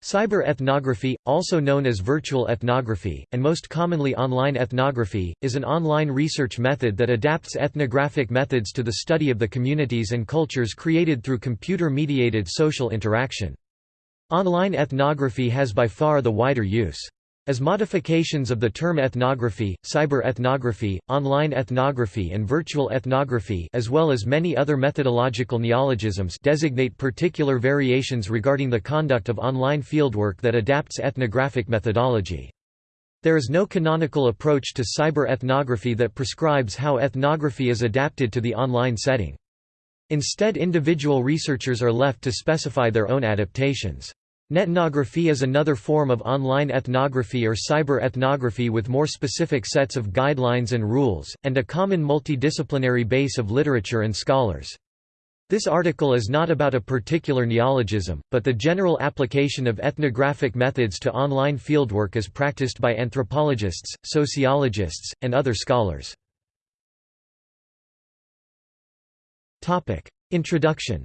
Cyber ethnography, also known as virtual ethnography, and most commonly online ethnography, is an online research method that adapts ethnographic methods to the study of the communities and cultures created through computer-mediated social interaction. Online ethnography has by far the wider use. As modifications of the term ethnography, cyber ethnography, online ethnography and virtual ethnography as well as many other methodological neologisms designate particular variations regarding the conduct of online fieldwork that adapts ethnographic methodology. There is no canonical approach to cyber ethnography that prescribes how ethnography is adapted to the online setting. Instead individual researchers are left to specify their own adaptations. Netnography is another form of online ethnography or cyber ethnography with more specific sets of guidelines and rules, and a common multidisciplinary base of literature and scholars. This article is not about a particular neologism, but the general application of ethnographic methods to online fieldwork as practiced by anthropologists, sociologists, and other scholars. Introduction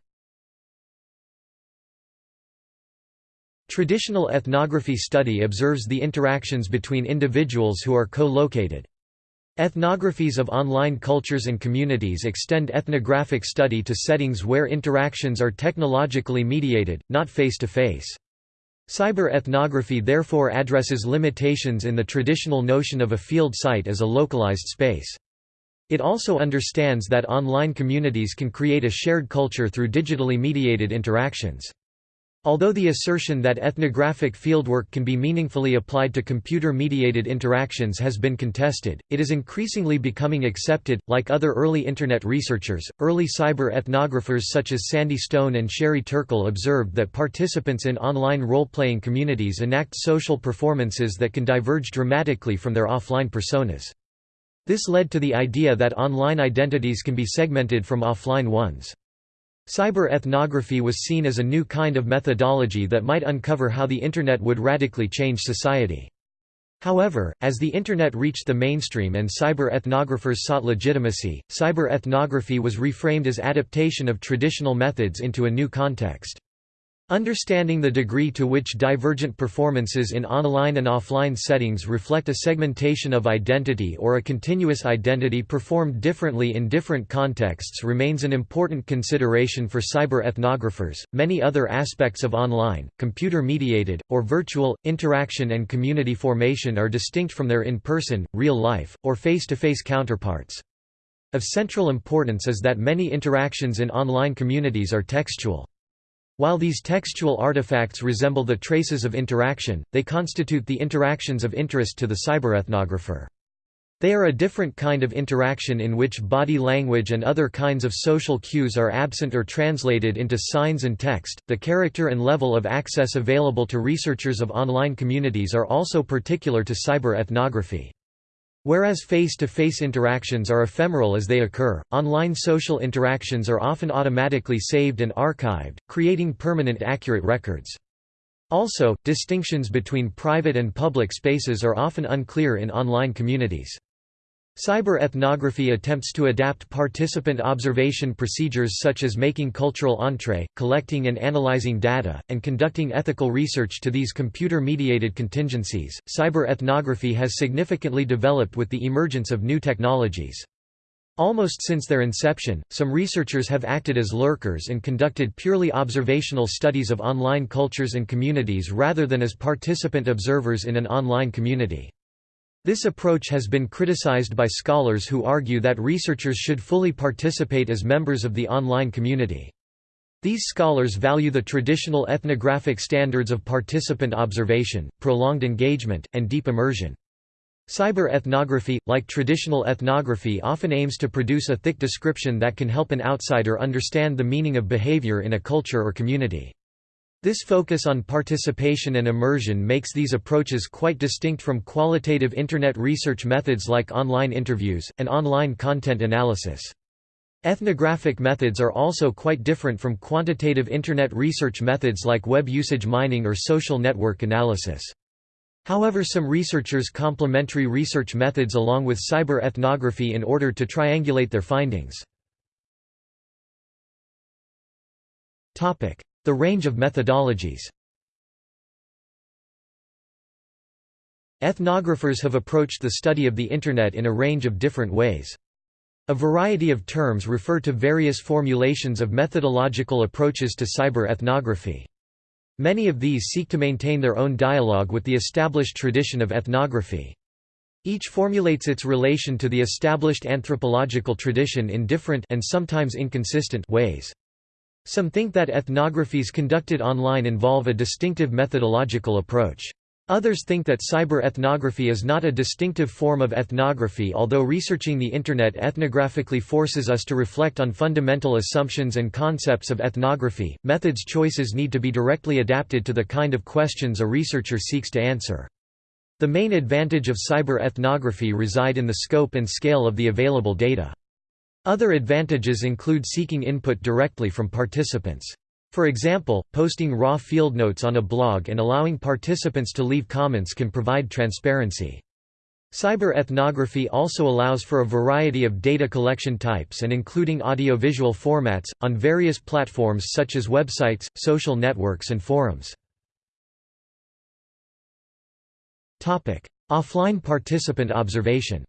Traditional ethnography study observes the interactions between individuals who are co-located. Ethnographies of online cultures and communities extend ethnographic study to settings where interactions are technologically mediated, not face-to-face. Cyber ethnography therefore addresses limitations in the traditional notion of a field site as a localized space. It also understands that online communities can create a shared culture through digitally mediated interactions. Although the assertion that ethnographic fieldwork can be meaningfully applied to computer-mediated interactions has been contested, it is increasingly becoming accepted. Like other early Internet researchers, early cyber ethnographers such as Sandy Stone and Sherry Turkle observed that participants in online role-playing communities enact social performances that can diverge dramatically from their offline personas. This led to the idea that online identities can be segmented from offline ones. Cyber ethnography was seen as a new kind of methodology that might uncover how the Internet would radically change society. However, as the Internet reached the mainstream and cyber ethnographers sought legitimacy, cyber ethnography was reframed as adaptation of traditional methods into a new context. Understanding the degree to which divergent performances in online and offline settings reflect a segmentation of identity or a continuous identity performed differently in different contexts remains an important consideration for cyber ethnographers. Many other aspects of online, computer mediated, or virtual, interaction and community formation are distinct from their in person, real life, or face to face counterparts. Of central importance is that many interactions in online communities are textual. While these textual artifacts resemble the traces of interaction, they constitute the interactions of interest to the cyberethnographer. They are a different kind of interaction in which body language and other kinds of social cues are absent or translated into signs and text. The character and level of access available to researchers of online communities are also particular to cyber ethnography. Whereas face-to-face -face interactions are ephemeral as they occur, online social interactions are often automatically saved and archived, creating permanent accurate records. Also, distinctions between private and public spaces are often unclear in online communities. Cyber ethnography attempts to adapt participant observation procedures such as making cultural entree, collecting and analyzing data, and conducting ethical research to these computer-mediated contingencies. Cyber ethnography has significantly developed with the emergence of new technologies. Almost since their inception, some researchers have acted as lurkers and conducted purely observational studies of online cultures and communities rather than as participant observers in an online community. This approach has been criticized by scholars who argue that researchers should fully participate as members of the online community. These scholars value the traditional ethnographic standards of participant observation, prolonged engagement, and deep immersion. Cyber ethnography, like traditional ethnography often aims to produce a thick description that can help an outsider understand the meaning of behavior in a culture or community. This focus on participation and immersion makes these approaches quite distinct from qualitative Internet research methods like online interviews, and online content analysis. Ethnographic methods are also quite different from quantitative Internet research methods like web usage mining or social network analysis. However some researchers complementary research methods along with cyber ethnography in order to triangulate their findings. The range of methodologies Ethnographers have approached the study of the Internet in a range of different ways. A variety of terms refer to various formulations of methodological approaches to cyber ethnography. Many of these seek to maintain their own dialogue with the established tradition of ethnography. Each formulates its relation to the established anthropological tradition in different and sometimes inconsistent ways. Some think that ethnographies conducted online involve a distinctive methodological approach. Others think that cyber ethnography is not a distinctive form of ethnography although researching the Internet ethnographically forces us to reflect on fundamental assumptions and concepts of ethnography, methods choices need to be directly adapted to the kind of questions a researcher seeks to answer. The main advantage of cyber ethnography reside in the scope and scale of the available data. Other advantages include seeking input directly from participants. For example, posting raw field notes on a blog and allowing participants to leave comments can provide transparency. Cyber ethnography also allows for a variety of data collection types and including audiovisual formats, on various platforms such as websites, social networks and forums. Offline participant observation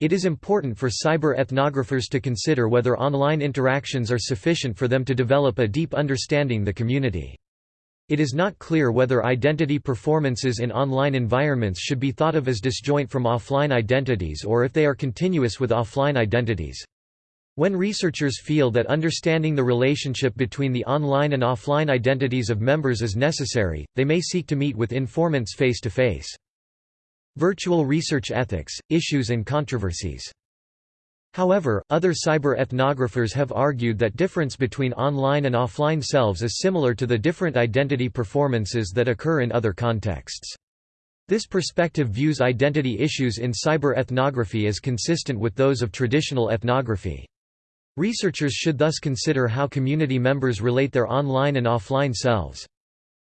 It is important for cyber ethnographers to consider whether online interactions are sufficient for them to develop a deep understanding of the community. It is not clear whether identity performances in online environments should be thought of as disjoint from offline identities or if they are continuous with offline identities. When researchers feel that understanding the relationship between the online and offline identities of members is necessary, they may seek to meet with informants face to face. Virtual research ethics, issues and controversies. However, other cyber ethnographers have argued that difference between online and offline selves is similar to the different identity performances that occur in other contexts. This perspective views identity issues in cyber ethnography as consistent with those of traditional ethnography. Researchers should thus consider how community members relate their online and offline selves.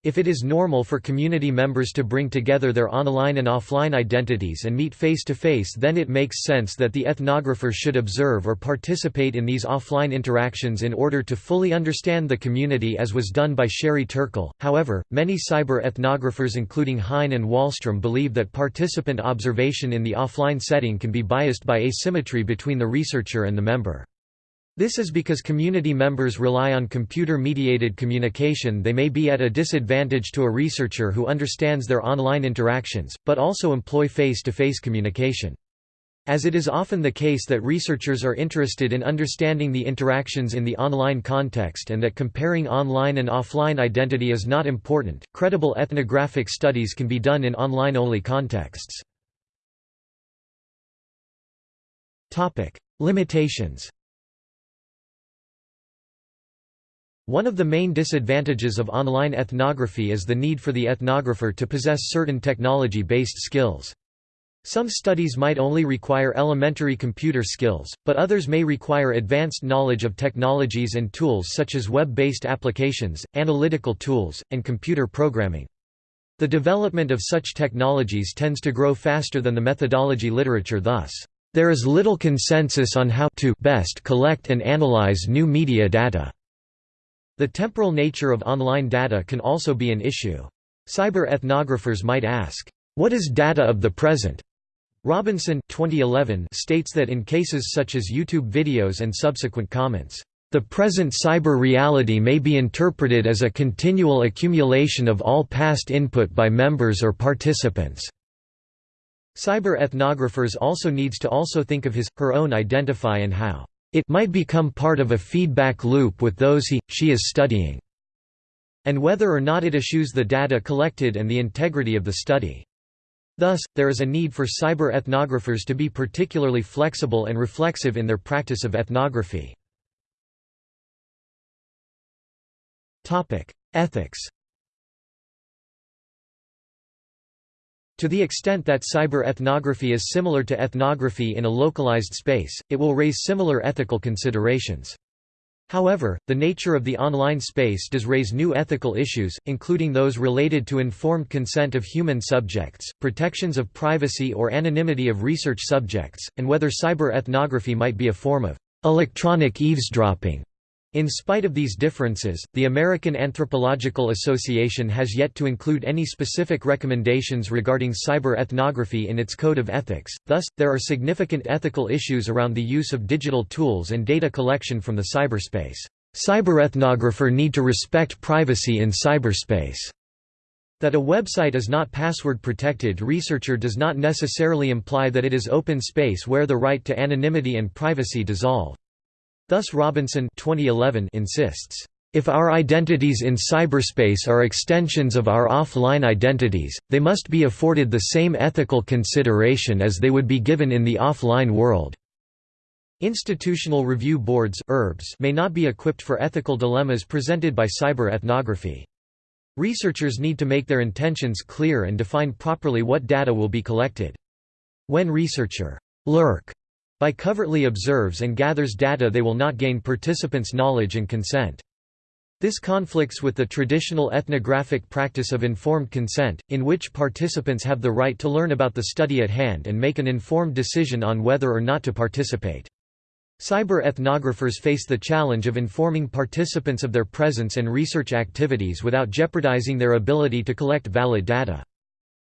If it is normal for community members to bring together their online and offline identities and meet face to face then it makes sense that the ethnographer should observe or participate in these offline interactions in order to fully understand the community as was done by Sherry Turkle. However, many cyber ethnographers including Hein and Wallstrom believe that participant observation in the offline setting can be biased by asymmetry between the researcher and the member. This is because community members rely on computer-mediated communication they may be at a disadvantage to a researcher who understands their online interactions, but also employ face-to-face -face communication. As it is often the case that researchers are interested in understanding the interactions in the online context and that comparing online and offline identity is not important, credible ethnographic studies can be done in online-only contexts. Limitations One of the main disadvantages of online ethnography is the need for the ethnographer to possess certain technology-based skills. Some studies might only require elementary computer skills, but others may require advanced knowledge of technologies and tools such as web-based applications, analytical tools, and computer programming. The development of such technologies tends to grow faster than the methodology literature thus, there is little consensus on how to best collect and analyze new media data. The temporal nature of online data can also be an issue. Cyber ethnographers might ask, "What is data of the present?" Robinson 2011 states that in cases such as YouTube videos and subsequent comments, "...the present cyber reality may be interpreted as a continual accumulation of all past input by members or participants." Cyber ethnographers also needs to also think of his, her own identify and how it might become part of a feedback loop with those he, she is studying, and whether or not it eschews the data collected and the integrity of the study. Thus, there is a need for cyber ethnographers to be particularly flexible and reflexive in their practice of ethnography. Ethics To the extent that cyber ethnography is similar to ethnography in a localized space, it will raise similar ethical considerations. However, the nature of the online space does raise new ethical issues, including those related to informed consent of human subjects, protections of privacy or anonymity of research subjects, and whether cyber ethnography might be a form of electronic eavesdropping. In spite of these differences, the American Anthropological Association has yet to include any specific recommendations regarding cyber ethnography in its code of ethics, thus, there are significant ethical issues around the use of digital tools and data collection from the cyberspace. Cyberethnographer need to respect privacy in cyberspace. That a website is not password protected researcher does not necessarily imply that it is open space where the right to anonymity and privacy dissolve. Thus Robinson 2011 insists, "...if our identities in cyberspace are extensions of our offline identities, they must be afforded the same ethical consideration as they would be given in the offline world." Institutional review boards may not be equipped for ethical dilemmas presented by cyber ethnography. Researchers need to make their intentions clear and define properly what data will be collected. When researcher lurk by covertly observes and gathers data they will not gain participants' knowledge and consent. This conflicts with the traditional ethnographic practice of informed consent, in which participants have the right to learn about the study at hand and make an informed decision on whether or not to participate. Cyber ethnographers face the challenge of informing participants of their presence and research activities without jeopardizing their ability to collect valid data.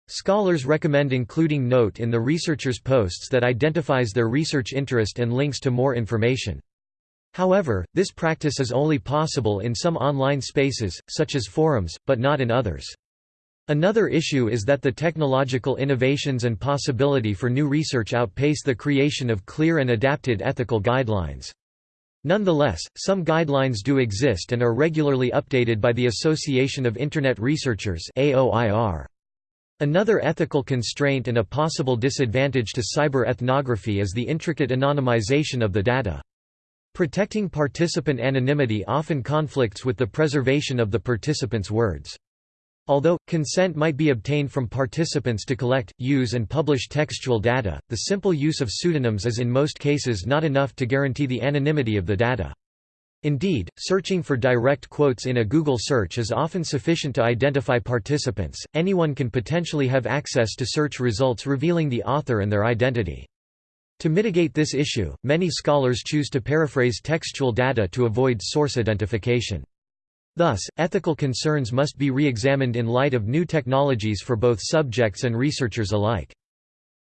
Scholars recommend including note in the researcher's posts that identifies their research interest and links to more information. However, this practice is only possible in some online spaces, such as forums, but not in others. Another issue is that the technological innovations and possibility for new research outpace the creation of clear and adapted ethical guidelines. Nonetheless, some guidelines do exist and are regularly updated by the Association of Internet Researchers AOIR. Another ethical constraint and a possible disadvantage to cyber ethnography is the intricate anonymization of the data. Protecting participant anonymity often conflicts with the preservation of the participants' words. Although, consent might be obtained from participants to collect, use and publish textual data, the simple use of pseudonyms is in most cases not enough to guarantee the anonymity of the data. Indeed, searching for direct quotes in a Google search is often sufficient to identify participants. Anyone can potentially have access to search results revealing the author and their identity. To mitigate this issue, many scholars choose to paraphrase textual data to avoid source identification. Thus, ethical concerns must be re-examined in light of new technologies for both subjects and researchers alike.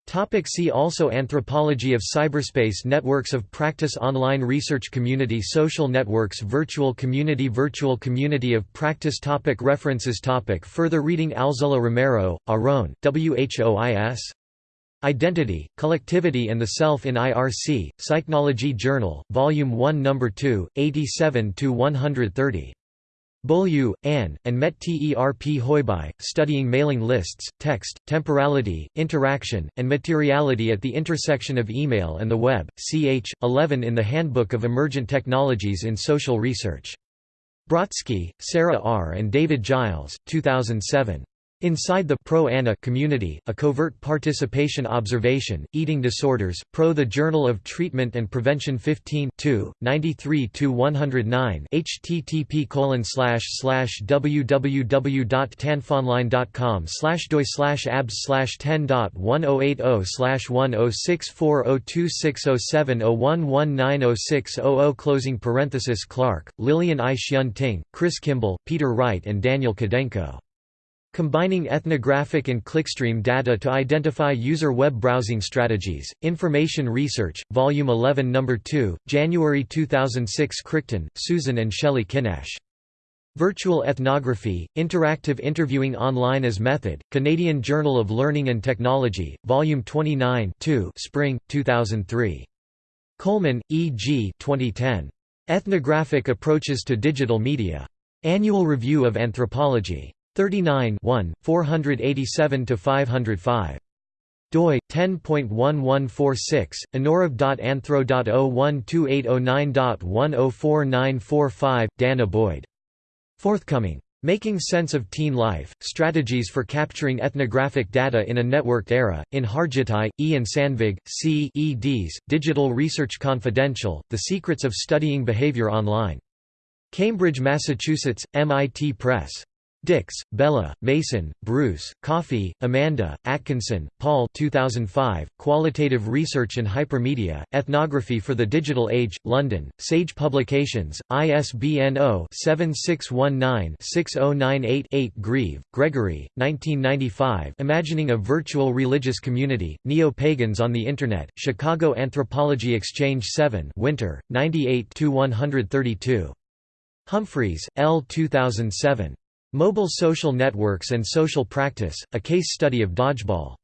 Topic see also Anthropology of cyberspace Networks of practice Online research community Social networks Virtual community Virtual community of practice topic References topic Further reading Alzola Romero, Aron, WHOIS Identity, Collectivity and the Self in IRC, Psychnology Journal, Volume 1 No. 2, 87–130. Beaulieu, Anne, and Mette Terp Høybye, studying mailing lists, text, temporality, interaction, and materiality at the intersection of email and the web, ch. 11 in the Handbook of Emergent Technologies in Social Research. Brotsky, Sarah R. and David Giles, 2007. Inside the Pro-ANA community, a covert participation observation, eating disorders, Pro the Journal of Treatment and Prevention 15 93-109 http slash www.tandfonline.com slash doi abs 10.10.106402607011906000 closing parenthesis Clark, Lillian I. Hyun Ting, Chris Kimble, Peter Wright and Daniel Kudenko. Combining ethnographic and clickstream data to identify user web browsing strategies, Information Research, Volume 11 No. 2, January 2006 Crichton, Susan and Shelley Kinash. Virtual Ethnography, Interactive Interviewing Online as Method, Canadian Journal of Learning and Technology, Volume 29 2 Spring, 2003. Coleman, E. G. 2010. Ethnographic Approaches to Digital Media. Annual Review of Anthropology. 39 487–505 doi 10.1146 annurev.anthro.012809.104945 Dana Boyd forthcoming Making Sense of Teen Life, Strategies for Capturing Ethnographic Data in a Networked Era, in Hargittai, E. and Sandvig, C. eds, Digital Research Confidential, The Secrets of Studying Behavior Online. Cambridge, Massachusetts, MIT Press. Dicks, Bella, Mason, Bruce, Coffey, Amanda, Atkinson, Paul 2005, Qualitative Research and Hypermedia, Ethnography for the Digital Age, London, Sage Publications, ISBN 0-7619-6098-8 Grieve, Gregory, 1995 Imagining a Virtual Religious Community, Neo-Pagans on the Internet, Chicago Anthropology Exchange 7 Winter, 98–132. Humphreys, L. 2007. Mobile Social Networks and Social Practice, A Case Study of Dodgeball.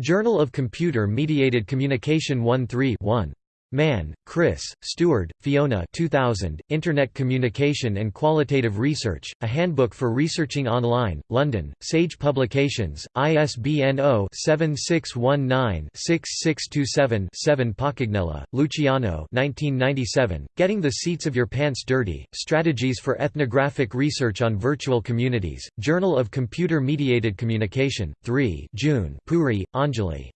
Journal of Computer Mediated Communication 1 1. Mann, Chris, Stewart, Fiona 2000, Internet Communication and Qualitative Research, A Handbook for Researching Online, London, Sage Publications, ISBN 0-7619-6627-7 Paccagnella, Luciano 1997, Getting the Seats of Your Pants Dirty, Strategies for Ethnographic Research on Virtual Communities, Journal of Computer Mediated Communication, 3 June Puri, Anjali.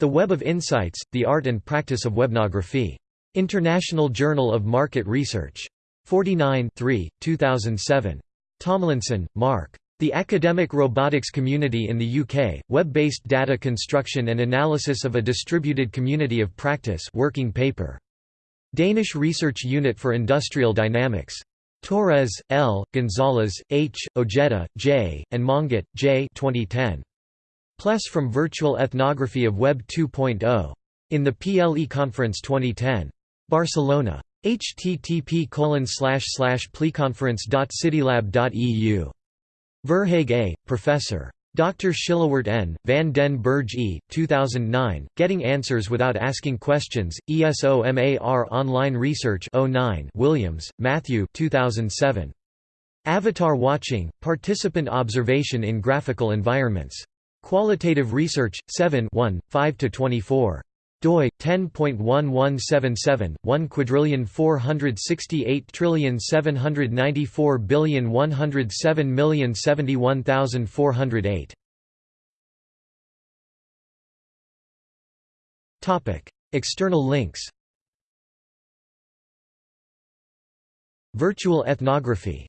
The Web of Insights, The Art and Practice of Webnography. International Journal of Market Research. 49 3, 2007. Tomlinson, Mark. The Academic Robotics Community in the UK, Web-based Data Construction and Analysis of a Distributed Community of Practice working paper. Danish Research Unit for Industrial Dynamics. Torres, L., Gonzalez, H., Ojeda, J., and Monget, J. 2010. Plus from Virtual Ethnography of Web 2.0. In the PLE Conference 2010. Barcelona. http colon slash slash pleconference.citylab.eu. Verhaeghe A., Professor. Dr. Schillewaert N., Van den Berg E., 2009, Getting Answers Without Asking Questions, ESOMAR Online Research 09 Williams, Matthew 2007. Avatar Watching, Participant Observation in Graphical Environments. Qualitative Research, 7 5–24 doi 10.1177 1 quadrillion 468 trillion 794 billion 107 million 71408 topic external links. Virtual ethnography